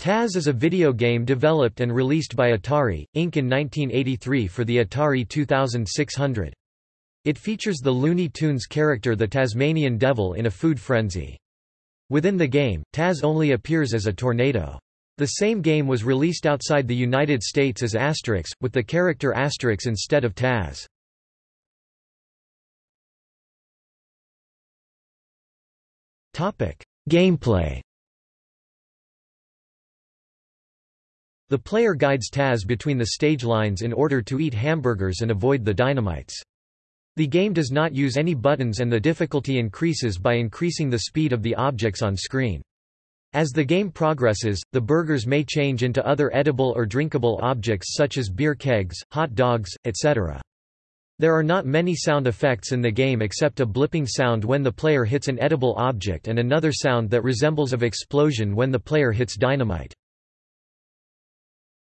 Taz is a video game developed and released by Atari, Inc. in 1983 for the Atari 2600. It features the Looney Tunes character the Tasmanian Devil in a food frenzy. Within the game, Taz only appears as a tornado. The same game was released outside the United States as Asterix, with the character Asterix instead of Taz. Gameplay The player guides Taz between the stage lines in order to eat hamburgers and avoid the dynamites. The game does not use any buttons and the difficulty increases by increasing the speed of the objects on screen. As the game progresses, the burgers may change into other edible or drinkable objects such as beer kegs, hot dogs, etc. There are not many sound effects in the game except a blipping sound when the player hits an edible object and another sound that resembles of explosion when the player hits dynamite.